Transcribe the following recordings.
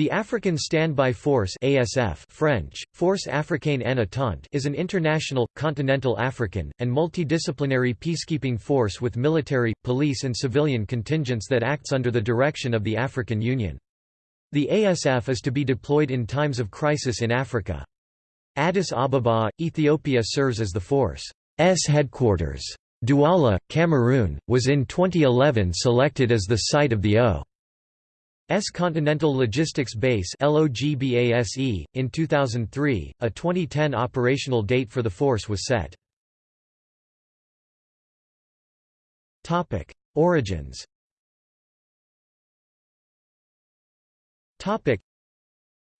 The African Standby Force ASF French, Force Africaine en is an international, continental African, and multidisciplinary peacekeeping force with military, police and civilian contingents that acts under the direction of the African Union. The ASF is to be deployed in times of crisis in Africa. Addis Ababa, Ethiopia serves as the force's headquarters. Douala, Cameroon, was in 2011 selected as the site of the O. S Continental Logistics Base In 2003, a 2010 operational date for the force was set. Origins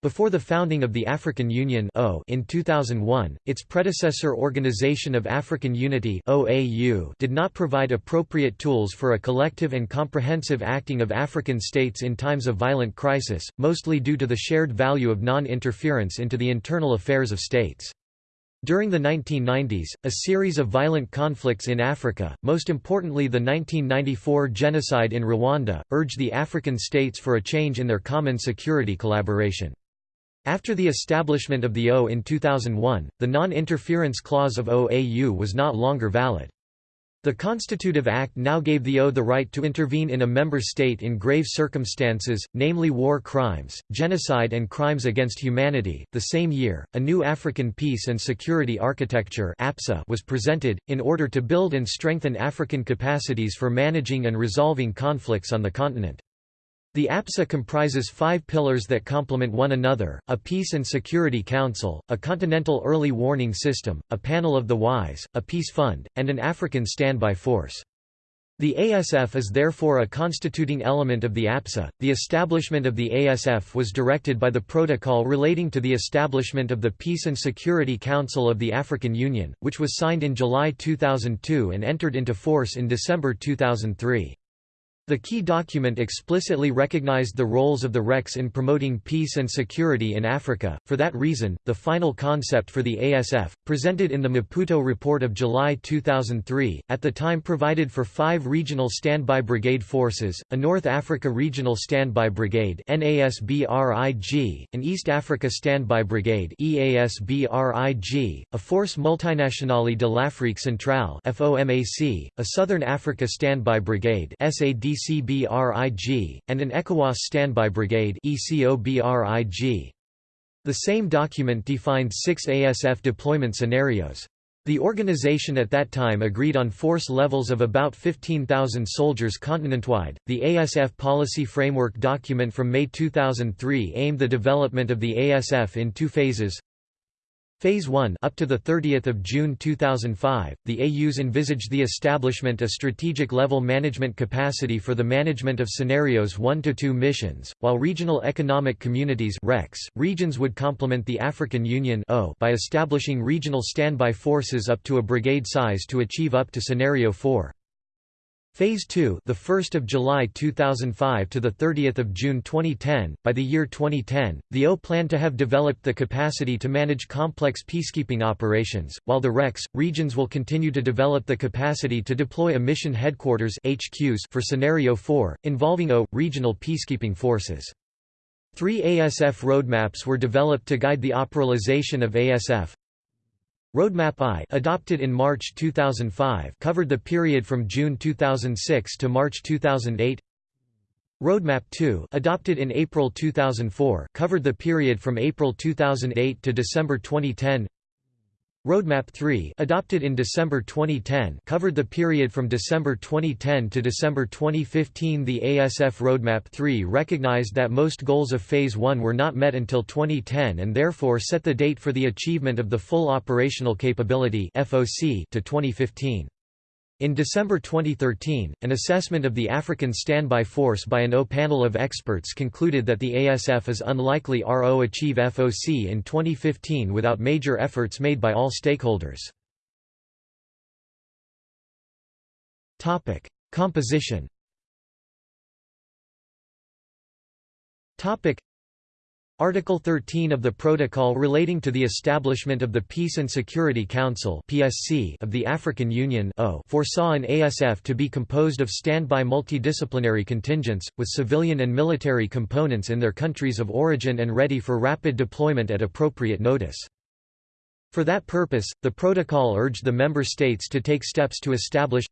before the founding of the African Union in 2001, its predecessor Organization of African Unity did not provide appropriate tools for a collective and comprehensive acting of African states in times of violent crisis, mostly due to the shared value of non-interference into the internal affairs of states. During the 1990s, a series of violent conflicts in Africa, most importantly the 1994 genocide in Rwanda, urged the African states for a change in their common security collaboration. After the establishment of the O in 2001, the non-interference clause of OAU was not longer valid. The Constitutive Act now gave the O the right to intervene in a member state in grave circumstances, namely war crimes, genocide and crimes against humanity. The same year, a new African Peace and Security Architecture (APSA) was presented, in order to build and strengthen African capacities for managing and resolving conflicts on the continent. The APSA comprises five pillars that complement one another, a Peace and Security Council, a Continental Early Warning System, a Panel of the Wise, a Peace Fund, and an African Standby Force. The ASF is therefore a constituting element of the APSA. The establishment of the ASF was directed by the Protocol relating to the establishment of the Peace and Security Council of the African Union, which was signed in July 2002 and entered into force in December 2003. The key document explicitly recognized the roles of the RECs in promoting peace and security in Africa. For that reason, the final concept for the ASF, presented in the Maputo Report of July 2003, at the time provided for five regional standby brigade forces, a North Africa Regional Standby Brigade an East Africa Standby Brigade a Force Multinationale de l'Afrique Centrale a Southern Africa Standby Brigade ECBRIG, and an ECOWAS Standby Brigade ECOBRIG. The same document defined six ASF deployment scenarios. The organization at that time agreed on force levels of about 15,000 soldiers continent-wide. The ASF policy framework document from May 2003 aimed the development of the ASF in two phases. Phase 1 up to the 30th of June 2005, the AUs envisaged the establishment a strategic level management capacity for the management of scenarios 1 to 2 missions, while regional economic communities (RECs) regions would complement the African Union by establishing regional standby forces up to a brigade size to achieve up to scenario 4. Phase 2, the 1st of July 2005 to the 30th of June 2010. By the year 2010, the O planned to have developed the capacity to manage complex peacekeeping operations, while the RECs regions will continue to develop the capacity to deploy a mission headquarters HQs for scenario 4, involving O regional peacekeeping forces. Three ASF roadmaps were developed to guide the operationalization of ASF, Roadmap I adopted in March 2005 covered the period from June 2006 to March 2008 Roadmap 2 adopted in April 2004 covered the period from April 2008 to December 2010 Roadmap 3 adopted in December 2010 covered the period from December 2010 to December 2015 The ASF Roadmap 3 recognized that most goals of Phase 1 were not met until 2010 and therefore set the date for the achievement of the full operational capability to 2015. In December 2013, an assessment of the African Standby Force by an O panel of experts concluded that the ASF is unlikely RO achieve FOC in 2015 without major efforts made by all stakeholders. Composition Article 13 of the Protocol relating to the establishment of the Peace and Security Council (PSC) of the African Union foresaw an ASF to be composed of standby multidisciplinary contingents, with civilian and military components in their countries of origin and ready for rapid deployment at appropriate notice. For that purpose, the Protocol urged the member states to take steps to establish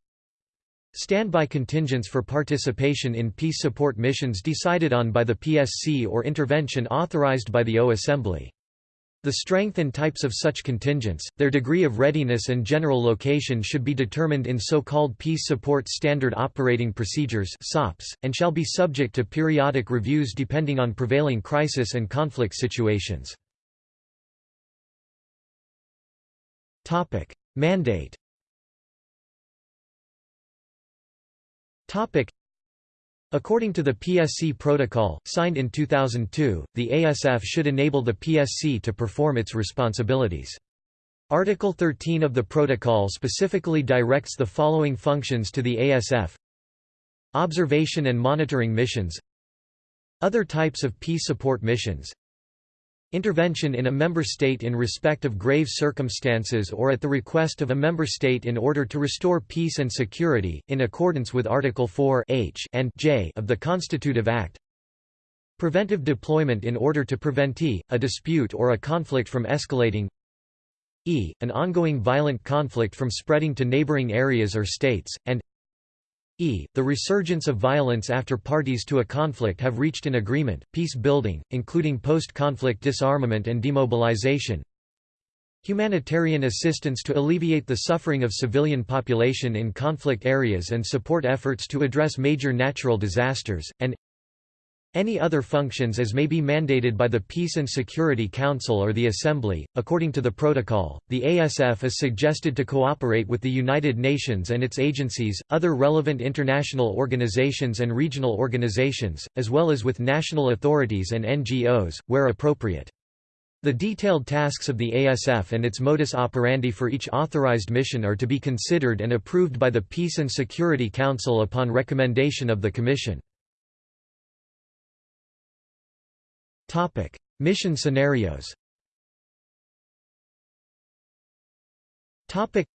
Standby contingents for participation in peace support missions decided on by the PSC or intervention authorized by the O Assembly. The strength and types of such contingents, their degree of readiness and general location should be determined in so-called Peace Support Standard Operating Procedures and shall be subject to periodic reviews depending on prevailing crisis and conflict situations. Mandate According to the PSC Protocol, signed in 2002, the ASF should enable the PSC to perform its responsibilities. Article 13 of the Protocol specifically directs the following functions to the ASF Observation and monitoring missions. Other types of peace support missions Intervention in a member state in respect of grave circumstances or at the request of a member state in order to restore peace and security, in accordance with Article 4 H and J of the Constitutive Act. Preventive deployment in order to prevent e, a dispute or a conflict from escalating e, an ongoing violent conflict from spreading to neighboring areas or states, and e. The resurgence of violence after parties to a conflict have reached an agreement, peace building, including post-conflict disarmament and demobilization. Humanitarian assistance to alleviate the suffering of civilian population in conflict areas and support efforts to address major natural disasters, and any other functions as may be mandated by the Peace and Security Council or the Assembly. According to the protocol, the ASF is suggested to cooperate with the United Nations and its agencies, other relevant international organizations and regional organizations, as well as with national authorities and NGOs, where appropriate. The detailed tasks of the ASF and its modus operandi for each authorized mission are to be considered and approved by the Peace and Security Council upon recommendation of the Commission. Topic: Mission scenarios. Topic: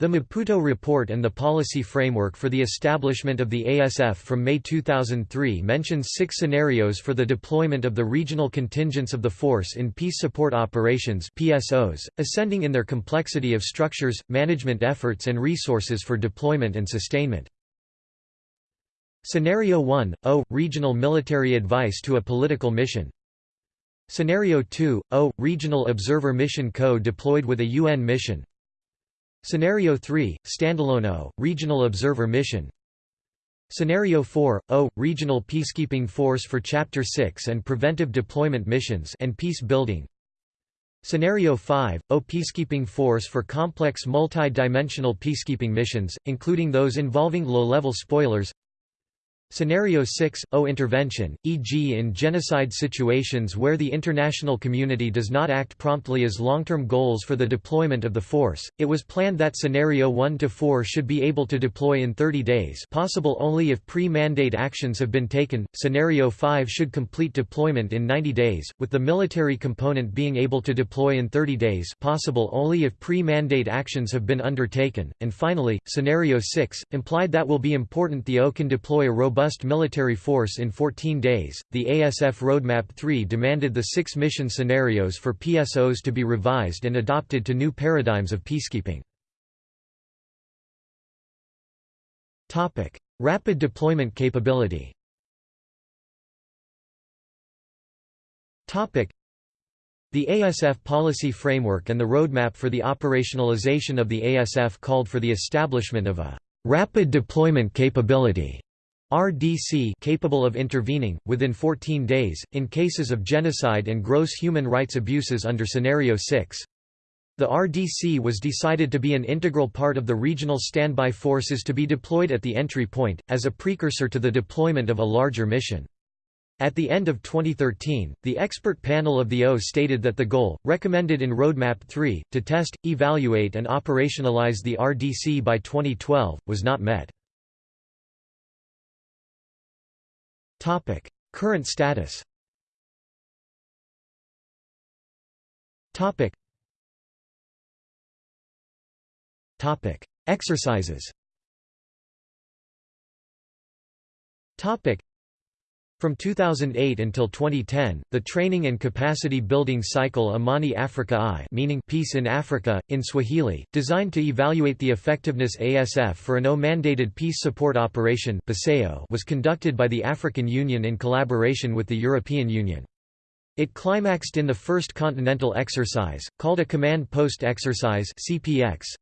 The Maputo Report and the policy framework for the establishment of the ASF from May 2003 mentions six scenarios for the deployment of the regional contingents of the force in peace support operations PSOs, ascending in their complexity of structures, management efforts and resources for deployment and sustainment. Scenario 1 – O – Regional military advice to a political mission. Scenario 2 – O – Regional observer mission co-deployed with a UN mission. Scenario 3 – Standalone O – Regional observer mission. Scenario 4 – O – Regional peacekeeping force for Chapter 6 and preventive deployment missions and peace building. Scenario 5 – O peacekeeping force for complex multi-dimensional peacekeeping missions, including those involving low-level spoilers Scenario 6 – O intervention, e.g. in genocide situations where the international community does not act promptly as long-term goals for the deployment of the force, it was planned that Scenario 1–4 should be able to deploy in 30 days. Possible only if pre-mandate actions have been taken, Scenario 5 should complete deployment in 90 days, with the military component being able to deploy in 30 days. Possible only if pre-mandate actions have been undertaken, and finally, Scenario 6, implied that will be important the O can deploy a robust robust military force in 14 days. The ASF Roadmap 3 demanded the six mission scenarios for PSOs to be revised and adopted to new paradigms of peacekeeping. Topic: Rapid deployment capability. Topic: The ASF policy framework and the roadmap for the operationalization of the ASF called for the establishment of a rapid deployment capability RDC capable of intervening, within 14 days, in cases of genocide and gross human rights abuses under Scenario 6. The RDC was decided to be an integral part of the regional standby forces to be deployed at the entry point, as a precursor to the deployment of a larger mission. At the end of 2013, the expert panel of the O stated that the goal, recommended in Roadmap 3, to test, evaluate and operationalize the RDC by 2012, was not met. Topic: Current status. Topic. Topic: Exercises. Topic. From 2008 until 2010, the training and capacity building cycle Amani Africa I meaning Peace in Africa, in Swahili, designed to evaluate the effectiveness ASF for an O-mandated peace support operation was conducted by the African Union in collaboration with the European Union. It climaxed in the first continental exercise, called a Command Post Exercise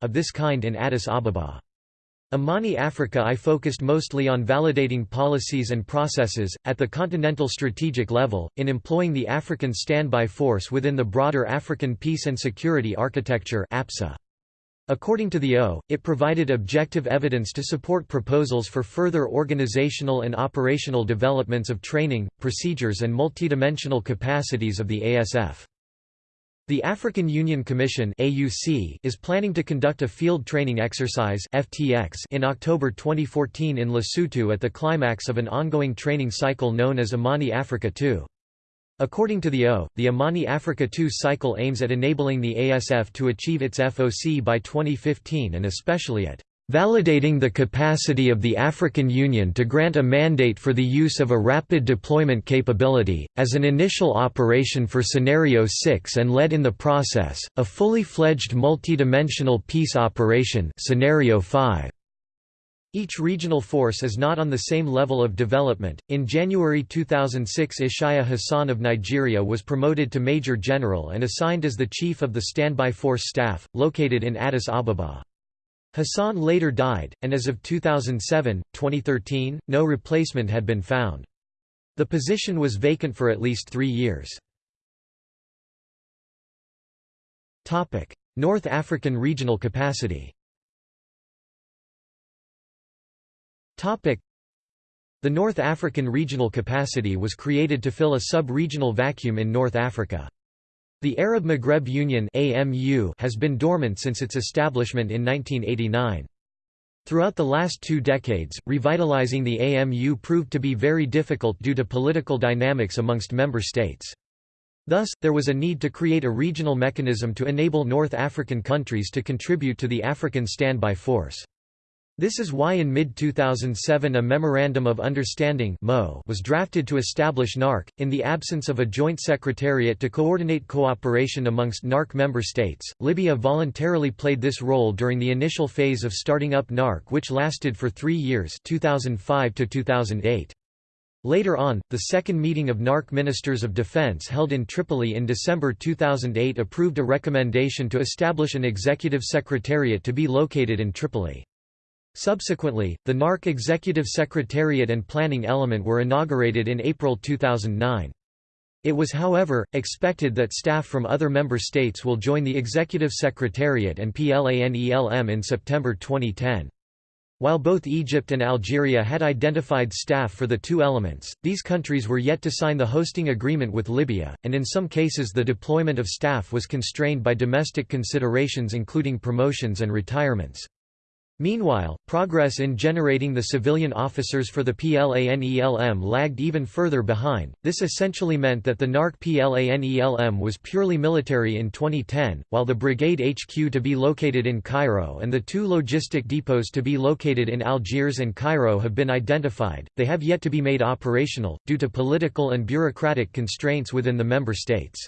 of this kind in Addis Ababa. Amani Africa I focused mostly on validating policies and processes, at the continental strategic level, in employing the African Standby Force within the broader African Peace and Security Architecture According to the O, it provided objective evidence to support proposals for further organizational and operational developments of training, procedures and multidimensional capacities of the ASF. The African Union Commission (AUC) is planning to conduct a field training exercise (FTX) in October 2014 in Lesotho at the climax of an ongoing training cycle known as Amani Africa II. According to the O, the Amani Africa II cycle aims at enabling the ASF to achieve its FOC by 2015 and especially at validating the capacity of the African Union to grant a mandate for the use of a rapid deployment capability, as an initial operation for Scenario 6 and led in the process, a fully fledged multidimensional peace operation Scenario 5. Each regional force is not on the same level of development. In January 2006, Ishaya Hassan of Nigeria was promoted to Major General and assigned as the Chief of the Standby Force Staff, located in Addis Ababa. Hassan later died, and as of 2007, 2013, no replacement had been found. The position was vacant for at least three years. North African regional capacity The North African regional capacity was created to fill a sub-regional vacuum in North Africa. The Arab Maghreb Union AMU has been dormant since its establishment in 1989. Throughout the last two decades, revitalizing the AMU proved to be very difficult due to political dynamics amongst member states. Thus, there was a need to create a regional mechanism to enable North African countries to contribute to the African Standby Force. This is why in mid-2007 a Memorandum of Understanding was drafted to establish NARC, in the absence of a joint secretariat to coordinate cooperation amongst NARC member states. Libya voluntarily played this role during the initial phase of starting up NARC which lasted for three years 2005 to 2008. Later on, the second meeting of NARC Ministers of Defense held in Tripoli in December 2008 approved a recommendation to establish an executive secretariat to be located in Tripoli. Subsequently, the NARC Executive Secretariat and Planning Element were inaugurated in April 2009. It was however, expected that staff from other member states will join the Executive Secretariat and PLANELM in September 2010. While both Egypt and Algeria had identified staff for the two elements, these countries were yet to sign the hosting agreement with Libya, and in some cases the deployment of staff was constrained by domestic considerations including promotions and retirements. Meanwhile, progress in generating the civilian officers for the PLANELM lagged even further behind. This essentially meant that the NARC PLANELM was purely military in 2010, while the brigade HQ to be located in Cairo and the two logistic depots to be located in Algiers and Cairo have been identified. They have yet to be made operational, due to political and bureaucratic constraints within the member states.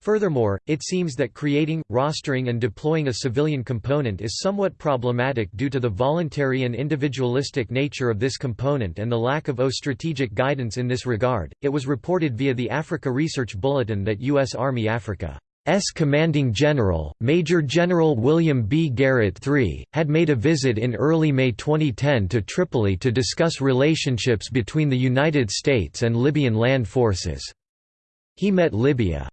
Furthermore, it seems that creating, rostering and deploying a civilian component is somewhat problematic due to the voluntary and individualistic nature of this component and the lack of O strategic guidance in this regard. It was reported via the Africa Research Bulletin that U.S. Army Africa S commanding general, Major General William B. Garrett III, had made a visit in early May 2010 to Tripoli to discuss relationships between the United States and Libyan land forces. He met Libya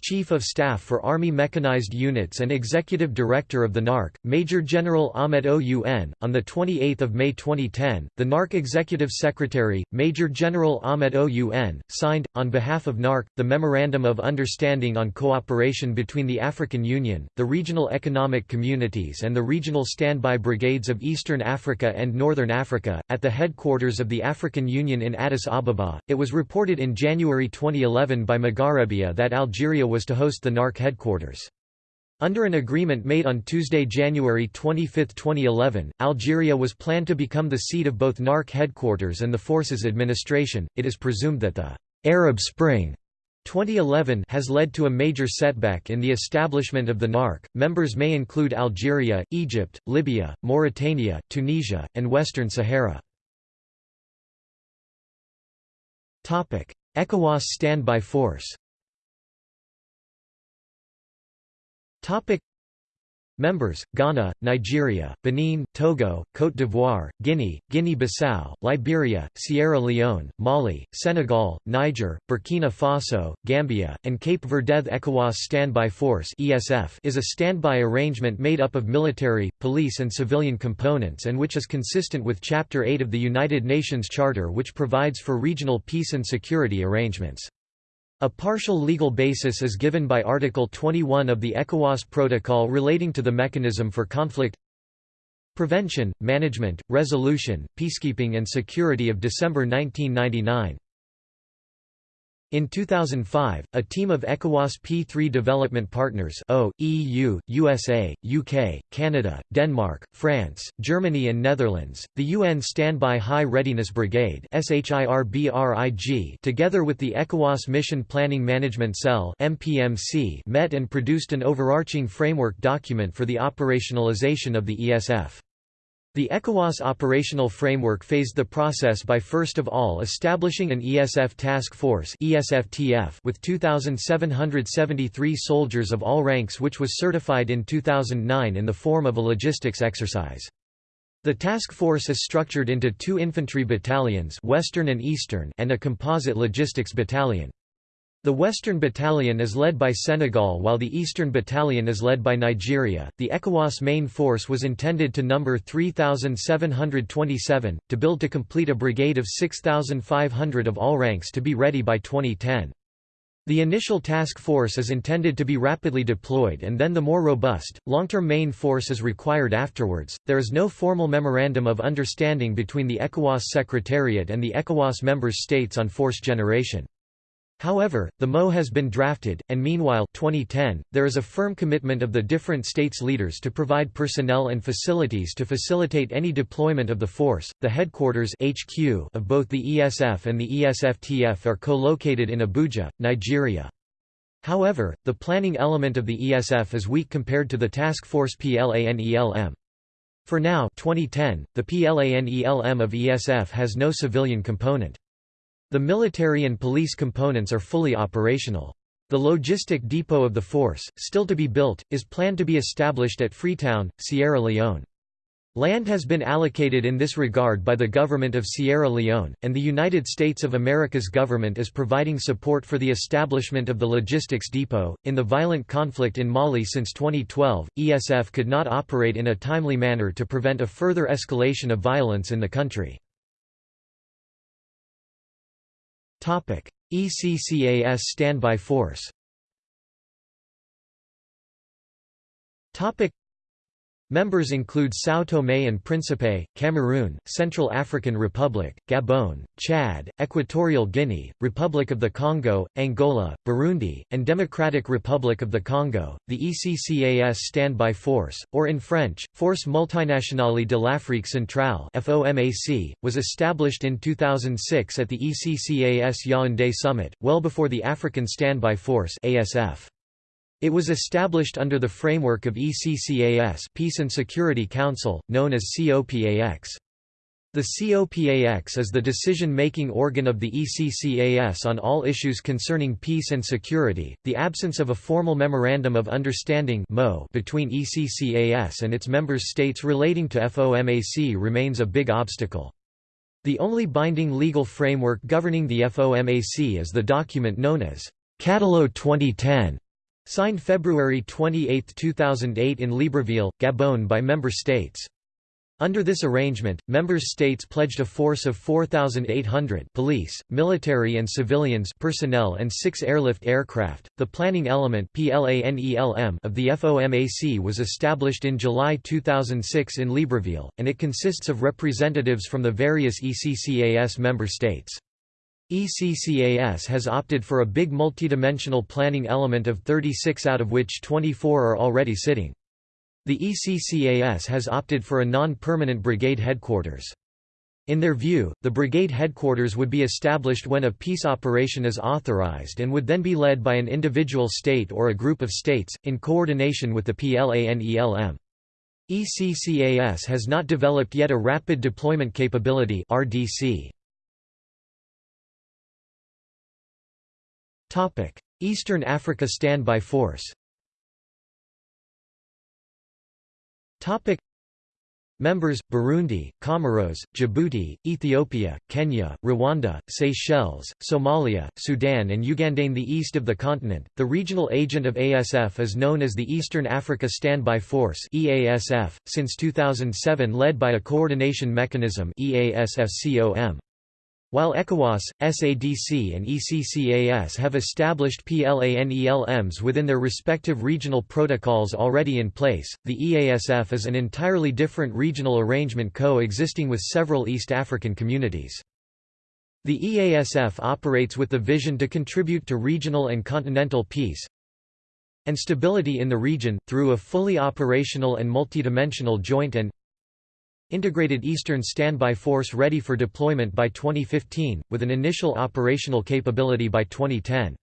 Chief of Staff for Army Mechanized Units and Executive Director of the NARC, Major General Ahmed OUN. On 28 May 2010, the NARC Executive Secretary, Major General Ahmed OUN, signed, on behalf of NARC, the Memorandum of Understanding on Cooperation between the African Union, the Regional Economic Communities and the Regional Standby Brigades of Eastern Africa and Northern Africa, at the headquarters of the African Union in Addis Ababa. It was reported in January 2011 by Magharebia that Algeria Algeria was to host the NARC headquarters. Under an agreement made on Tuesday, January 25, 2011, Algeria was planned to become the seat of both NARC headquarters and the force's administration. It is presumed that the Arab Spring 2011 has led to a major setback in the establishment of the NARC. Members may include Algeria, Egypt, Libya, Mauritania, Tunisia, and Western Sahara. Topic: ECOWAS standby force. Topic: Members, Ghana, Nigeria, Benin, Togo, Côte d'Ivoire, Guinea, Guinea-Bissau, Liberia, Sierra Leone, Mali, Senegal, Niger, Burkina Faso, Gambia, and Cape Verde ECOWAS Standby Force is a standby arrangement made up of military, police and civilian components and which is consistent with Chapter 8 of the United Nations Charter which provides for regional peace and security arrangements. A partial legal basis is given by Article 21 of the ECOWAS Protocol relating to the mechanism for conflict prevention, management, resolution, peacekeeping and security of December 1999. In 2005, a team of ECOWAS P3 development partners o, EU, USA, UK, Canada, Denmark, France, Germany and Netherlands, the UN Standby High Readiness Brigade together with the ECOWAS Mission Planning Management Cell MPMC met and produced an overarching framework document for the operationalization of the ESF. The ECOWAS operational framework phased the process by first of all establishing an ESF task force with 2,773 soldiers of all ranks which was certified in 2009 in the form of a logistics exercise. The task force is structured into two infantry battalions Western and, Eastern and a composite logistics battalion. The Western Battalion is led by Senegal while the Eastern Battalion is led by Nigeria. The ECOWAS main force was intended to number 3,727, to build to complete a brigade of 6,500 of all ranks to be ready by 2010. The initial task force is intended to be rapidly deployed and then the more robust, long-term main force is required afterwards. There is no formal memorandum of understanding between the ECOWAS Secretariat and the ECOWAS member states on force generation. However, the MO has been drafted, and meanwhile 2010, there is a firm commitment of the different states' leaders to provide personnel and facilities to facilitate any deployment of the force. The headquarters HQ of both the ESF and the ESFTF are co-located in Abuja, Nigeria. However, the planning element of the ESF is weak compared to the task force PLANELM. For now 2010, the PLANELM of ESF has no civilian component. The military and police components are fully operational. The logistic depot of the force, still to be built, is planned to be established at Freetown, Sierra Leone. Land has been allocated in this regard by the government of Sierra Leone, and the United States of America's government is providing support for the establishment of the logistics depot. In the violent conflict in Mali since 2012, ESF could not operate in a timely manner to prevent a further escalation of violence in the country. ECCAS standby force Members include São Tomé and Príncipe, Cameroon, Central African Republic, Gabon, Chad, Equatorial Guinea, Republic of the Congo, Angola, Burundi, and Democratic Republic of the Congo. The ECCAS Standby Force, or in French, Force Multinationale de l'Afrique Centrale (FOMAC), was established in 2006 at the ECCAS Yaoundé Summit, well before the African Standby Force (ASF). It was established under the framework of ECCAS Peace and Security Council, known as COPAX. The COPAX is the decision-making organ of the ECCAS on all issues concerning peace and security. The absence of a formal memorandum of understanding between ECCAS and its member states relating to FOMAC remains a big obstacle. The only binding legal framework governing the FOMAC is the document known as Catalogue 2010 Signed February 28, 2008 in Libreville, Gabon by member states. Under this arrangement, member states pledged a force of 4,800 police, military and civilians personnel and six airlift aircraft. The planning element PLANELM of the FOMAC was established in July 2006 in Libreville, and it consists of representatives from the various ECCAS member states. ECCAS has opted for a big multidimensional planning element of 36 out of which 24 are already sitting. The ECCAS has opted for a non-permanent brigade headquarters. In their view, the brigade headquarters would be established when a peace operation is authorized and would then be led by an individual state or a group of states, in coordination with the PLANELM. ECCAS has not developed yet a Rapid Deployment Capability RDC. Eastern Africa Standby Force Members, Burundi, Comoros, Djibouti, Ethiopia, Kenya, Rwanda, Seychelles, Somalia, Sudan and Uganda. In the east of the continent, the regional agent of ASF is known as the Eastern Africa Standby Force EASF, since 2007 led by a coordination mechanism EASFCOM. While ECOWAS, SADC and ECCAS have established PLANELMs within their respective regional protocols already in place, the EASF is an entirely different regional arrangement co-existing with several East African communities. The EASF operates with the vision to contribute to regional and continental peace and stability in the region, through a fully operational and multidimensional joint and Integrated Eastern Standby Force ready for deployment by 2015, with an initial operational capability by 2010.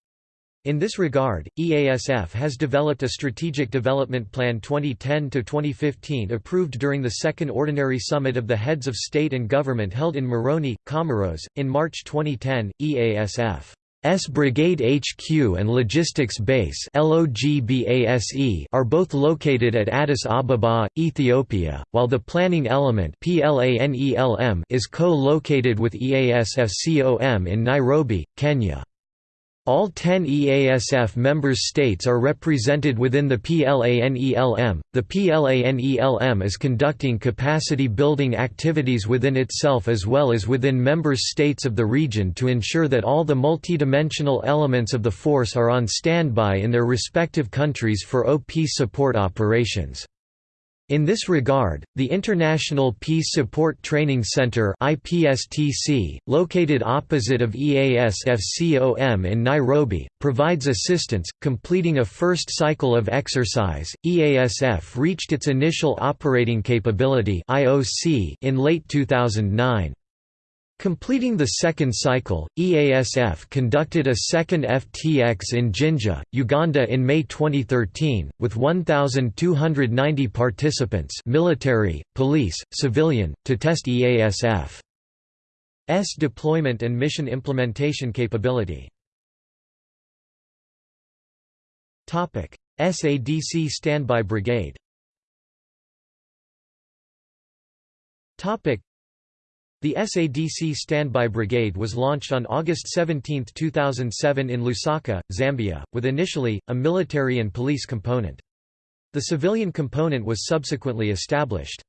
In this regard, EASF has developed a Strategic Development Plan 2010-2015 approved during the Second Ordinary Summit of the Heads of State and Government held in Moroni, Comoros, in March 2010. EASF S Brigade HQ and Logistics Base are both located at Addis Ababa, Ethiopia, while the planning element is co-located with EASFCOM in Nairobi, Kenya. All 10 EASF member states are represented within the PLANELM. The PLANELM is conducting capacity building activities within itself as well as within member states of the region to ensure that all the multidimensional elements of the force are on standby in their respective countries for OP support operations. In this regard, the International Peace Support Training Center IPSTC, located opposite of EASFCOM in Nairobi, provides assistance. Completing a first cycle of exercise, EASF reached its initial operating capability in late 2009. Completing the second cycle, EASF conducted a second FTX in Jinja, Uganda in May 2013, with 1,290 participants military, police, civilian, to test EASF's deployment and mission implementation capability. SADC Standby Brigade the SADC Standby Brigade was launched on August 17, 2007 in Lusaka, Zambia, with initially, a military and police component. The civilian component was subsequently established.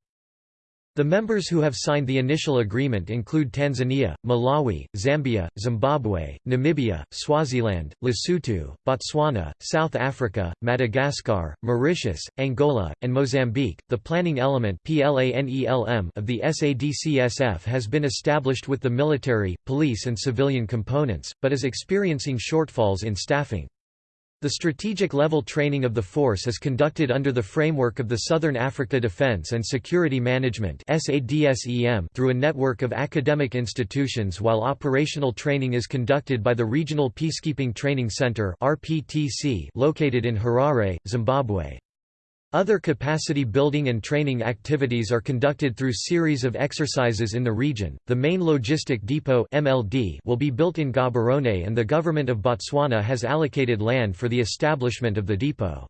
The members who have signed the initial agreement include Tanzania, Malawi, Zambia, Zimbabwe, Namibia, Swaziland, Lesotho, Botswana, South Africa, Madagascar, Mauritius, Angola, and Mozambique. The planning element of the SADCSF has been established with the military, police, and civilian components, but is experiencing shortfalls in staffing. The strategic level training of the force is conducted under the framework of the Southern Africa Defense and Security Management through a network of academic institutions while operational training is conducted by the Regional Peacekeeping Training Center located in Harare, Zimbabwe. Other capacity building and training activities are conducted through series of exercises in the region. The main logistic depot (MLD) will be built in Gaborone and the government of Botswana has allocated land for the establishment of the depot.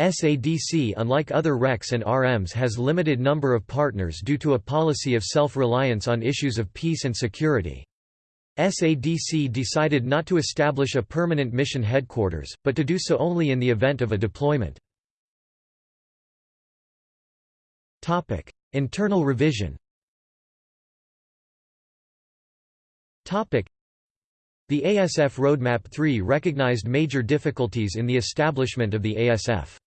SADC unlike other RECs and RMs has limited number of partners due to a policy of self-reliance on issues of peace and security. SADC decided not to establish a permanent mission headquarters, but to do so only in the event of a deployment. Topic: Internal revision. Topic: The ASF Roadmap 3 recognized major difficulties in the establishment of the ASF.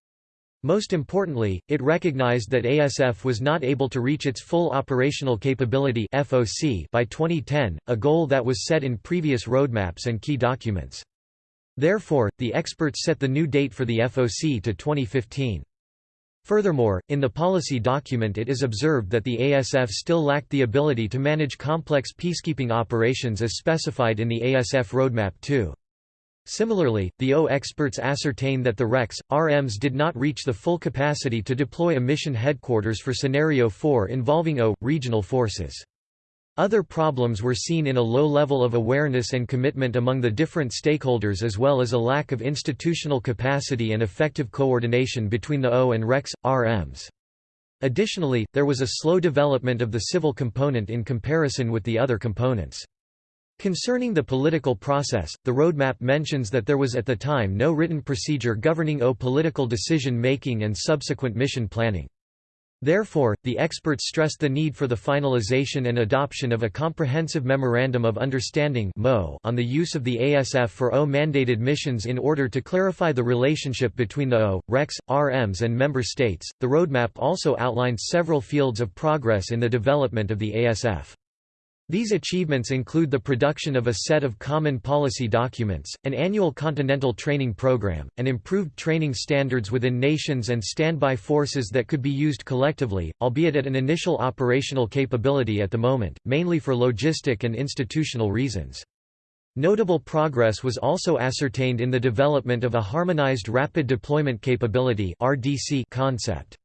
Most importantly, it recognized that ASF was not able to reach its full operational capability FOC by 2010, a goal that was set in previous roadmaps and key documents. Therefore, the experts set the new date for the FOC to 2015. Furthermore, in the policy document it is observed that the ASF still lacked the ability to manage complex peacekeeping operations as specified in the ASF Roadmap 2. Similarly, the O experts ascertain that the RECs, RMs did not reach the full capacity to deploy a mission headquarters for Scenario 4 involving O, regional forces. Other problems were seen in a low level of awareness and commitment among the different stakeholders as well as a lack of institutional capacity and effective coordination between the O and RECs, RMs. Additionally, there was a slow development of the civil component in comparison with the other components. Concerning the political process, the roadmap mentions that there was at the time no written procedure governing O political decision-making and subsequent mission planning. Therefore, the experts stressed the need for the finalization and adoption of a comprehensive Memorandum of Understanding on the use of the ASF for O mandated missions in order to clarify the relationship between the O, RECs, RMs and member states. The roadmap also outlined several fields of progress in the development of the ASF. These achievements include the production of a set of common policy documents, an annual continental training program, and improved training standards within nations and standby forces that could be used collectively, albeit at an initial operational capability at the moment, mainly for logistic and institutional reasons. Notable progress was also ascertained in the development of a harmonized rapid deployment capability concept.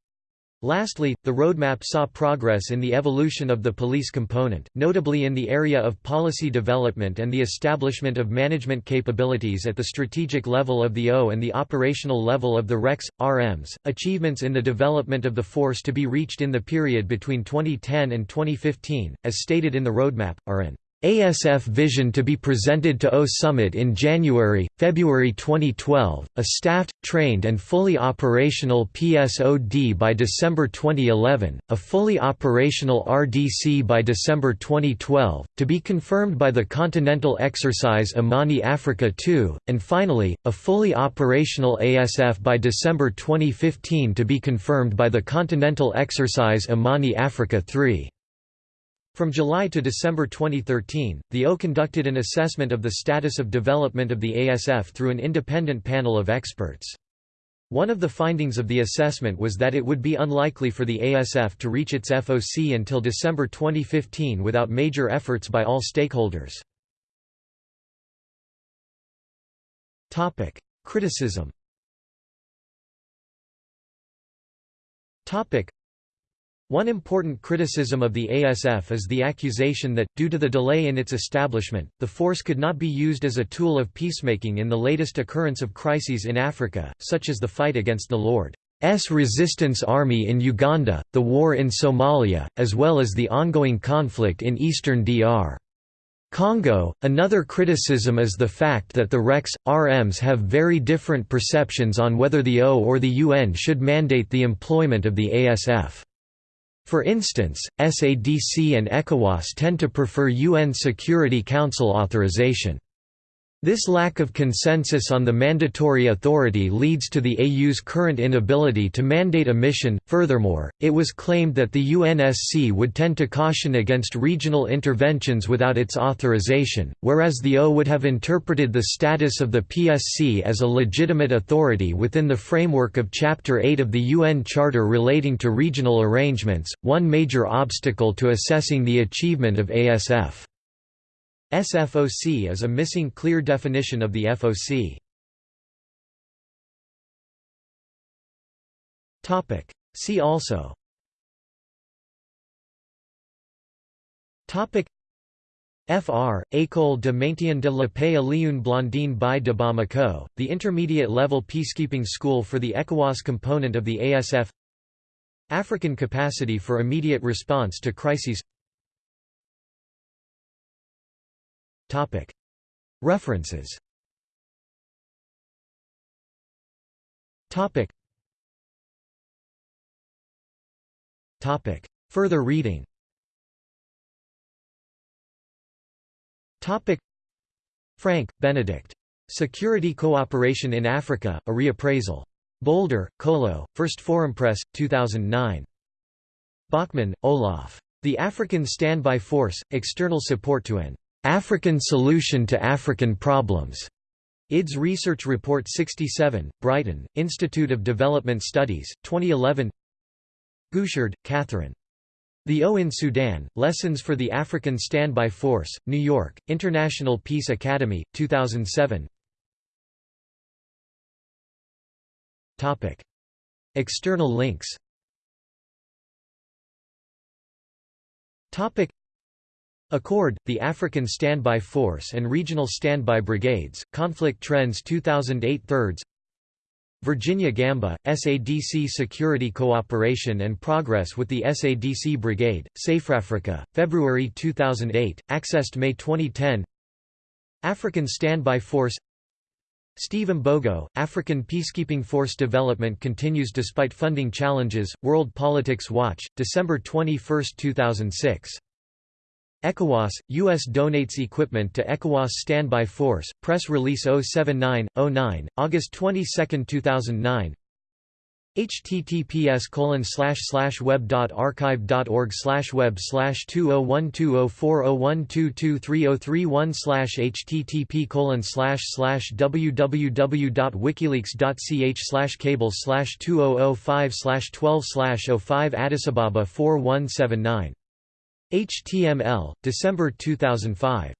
Lastly, the roadmap saw progress in the evolution of the police component, notably in the area of policy development and the establishment of management capabilities at the strategic level of the O and the operational level of the RECs, RMs. Achievements in the development of the force to be reached in the period between 2010 and 2015, as stated in the roadmap, are an ASF vision to be presented to O Summit in January, February 2012, a staffed, trained and fully operational PSOD by December 2011, a fully operational RDC by December 2012, to be confirmed by the Continental Exercise Amani Africa 2, and finally, a fully operational ASF by December 2015 to be confirmed by the Continental Exercise Amani Africa III. From July to December 2013, the O conducted an assessment of the status of development of the ASF through an independent panel of experts. One of the findings of the assessment was that it would be unlikely for the ASF to reach its FOC until December 2015 without major efforts by all stakeholders. Criticism one important criticism of the ASF is the accusation that, due to the delay in its establishment, the force could not be used as a tool of peacemaking in the latest occurrence of crises in Africa, such as the fight against the Lord's Resistance Army in Uganda, the war in Somalia, as well as the ongoing conflict in eastern DR. Congo. Another criticism is the fact that the RECs, RMs have very different perceptions on whether the O or the UN should mandate the employment of the ASF. For instance, SADC and ECOWAS tend to prefer UN Security Council authorization. This lack of consensus on the mandatory authority leads to the AU's current inability to mandate a mission. Furthermore, it was claimed that the UNSC would tend to caution against regional interventions without its authorization, whereas the O would have interpreted the status of the PSC as a legitimate authority within the framework of Chapter 8 of the UN Charter relating to regional arrangements, one major obstacle to assessing the achievement of ASF. SFOC is a missing clear definition of the FOC. Topic. See also. Topic. FR, École de maintien de la paix Alioune Blondin Beye de Bamako, the intermediate-level peacekeeping school for the ECOWAS component of the ASF African capacity for immediate response to crises References Further reading Franke, Benedikt. Security Cooperation in Africa, a Reappraisal. Boulder, Colo, First Forum Press, 2009. Bachmann, Olaf. The African Standby Force, External Support to an African Solution to African Problems. IDS Research Report 67, Brighton, Institute of Development Studies, 2011 Guicherd, Catherine. The O in Sudan, Lessons for the African Standby Force, New York, International Peace Academy, 2007 External links Accord, the African Standby Force and Regional Standby Brigades, Conflict Trends 2008 thirds. Virginia Gamba, SADC Security Cooperation and Progress with the SADC Brigade, SAFERAFRICA, February 2008, accessed May 2010 African Standby Force. Steve Mbogo, African Peacekeeping Force development continues despite funding challenges, World Politics Watch, December 21, 2006. ECOWAS, U.S. donates equipment to ECOWAS Standby Force, Press Release 079-09, August 22, 2009 https slash web slash web oh, oh slash http colon slash slash www dot wikileaks dot ch slash cable slash two oh oh five slash twelve slash oh five Addis Ababa four one seven nine HTML, December 2005